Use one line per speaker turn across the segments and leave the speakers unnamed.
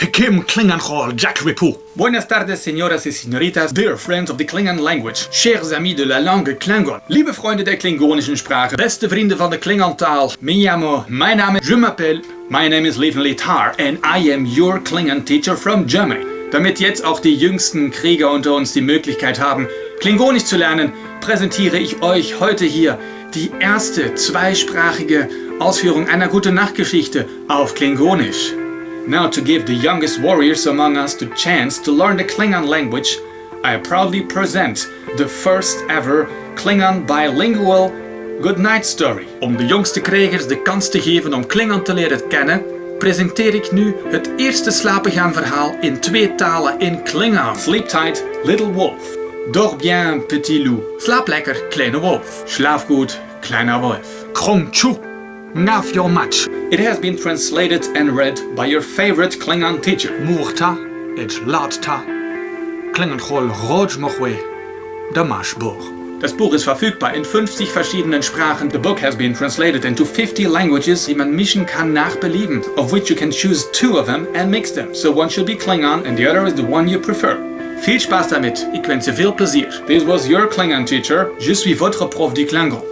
Pekim Klingenhall Jack Ripu.
Buenas tardes, señoras y señoritas, dear friends of the Klingon language, chers amis de la langue Klingon, liebe Freunde der klingonischen Sprache, beste Vrienden van de Klingontaal, Miyamo, mijn naam is, je m'appelle, my name is Leven Litar, and I am your Klingon teacher from Germany. Damit jetzt auch die jüngsten Krieger unter uns die Möglichkeit haben, Klingonisch zu lernen, präsentiere ich euch heute hier die erste zweisprachige Ausführung einer gute Nachtgeschichte auf Klingonisch. Now to give the youngest warriors among us the chance to learn the Klingon language, I proudly present the first ever Klingon bilingual good night story. Om de jongste krijgers de kans te geven om Klingon te leren kennen, presenteer ik nu het eerste slapengaan verhaal in twee talen in Klingon. Sleep tight, little wolf. Dors bien, petit loup. Slaap lekker, kleine wolf. Slaap goed, kleiner wolf.
Krong. Ngaf your match.
It has been translated and read by your favorite Klingon teacher.
Moerta. Et Laadta. Klingenhall Roj Mochwe. Damashburg.
Das Buch ist verfügbar in 50 verschiedenen Sprachen. The book has been translated into 50 languages, die man mischen kann nach Belieben, of which you can choose two of them and mix them. So one should be Klingon and the other is the one you prefer. Viel Spaß damit, ich wünsche viel Plaisir. This was your Klingon teacher. Je suis votre prof du Klingon.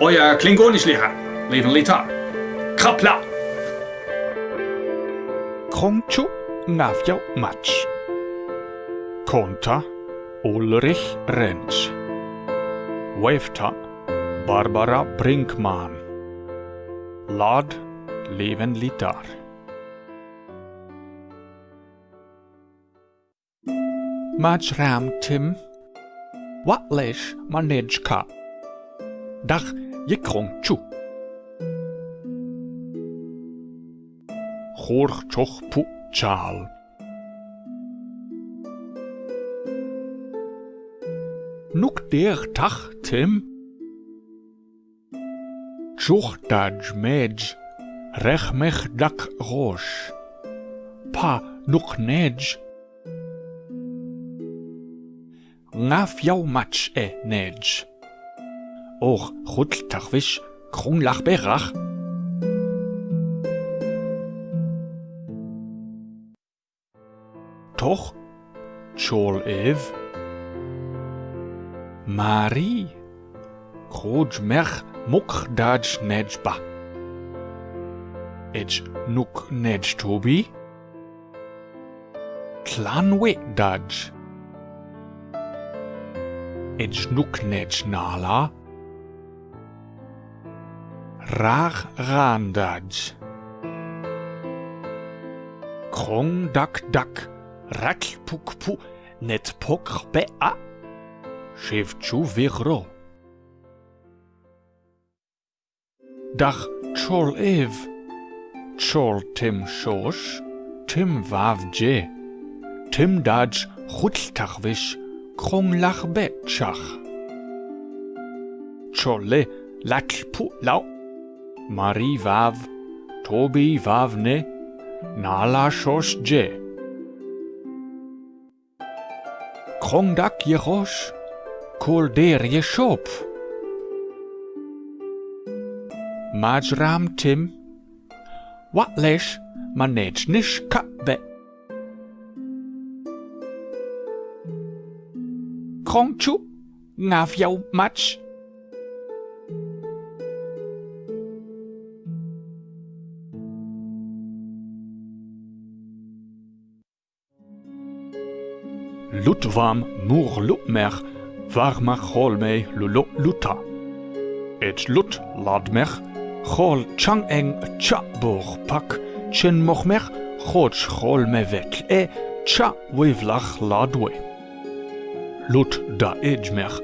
Euer Klingonischlehrer, Lieven Litaer. Krapla!
Krongchu Ngavjo Match. Konta Ulrich Renz. Wefta Barbara Brinkmann. Lad Lieven Litaer. Majram Tim. Watlesh Manejka. Dach Yikrongchu. Chorchoch Chorchochputschal. Nuk der Tachtem? Tschuchtaj Medj, Rechmech Dak Rosh. Pa Nuk Nedj. Naf Jaumatsch E Nedj. Och Chutltachwisch, Krunglach Berach. Toch chol ev. Marie. Kroj mech muk daj nejba. Ej nuk nej tobi. Tlanwe daj. Ej nuk nej nala. Rar randaj. Krong dak dak. rak puk pu net pok be Rakpukpu Netpokrbea Shevchuvirro Dach Chol Ev Chol Tim Shosh Tim Vavje Tim Daj Chutltachvish Kronglach Betchach Chole Lakpu Lau Mari Vav Tobi Vavne Nala Shosh Je Krondak Jerosh, Kolder je Schopf. Majram Tim, Watlesh Manechnish Kabbe. Kronchu, Ngavjau Matsch. Lutwam Moor Lutmer war mar choll méi lo lo Luta. Et Lut ladmer, choll Chang eng Tchaboch pak, tschen moch mer chotsch choll me wek e tcha weivlach ladoe. Lut da eidmer,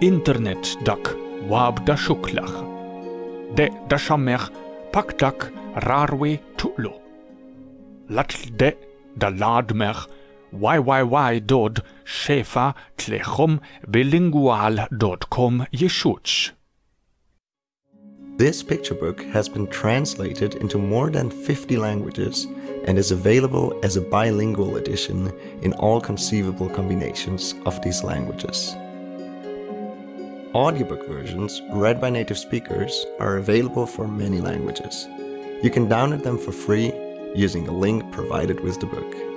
Internet dak waab da schuklach. De da chammer pak dak rarwe tutlo. Lat de da ladmer, www dot shefa tlechom bilingual.com yeshuch.
This picture book has been translated into more than 50 languages and is available as a bilingual edition in all conceivable combinations of these languages. Audiobook versions read by native speakers are available for many languages. You can download them for free using a link provided with the book.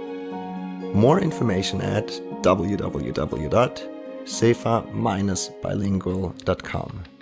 More information at www.sefa-bilingual.com.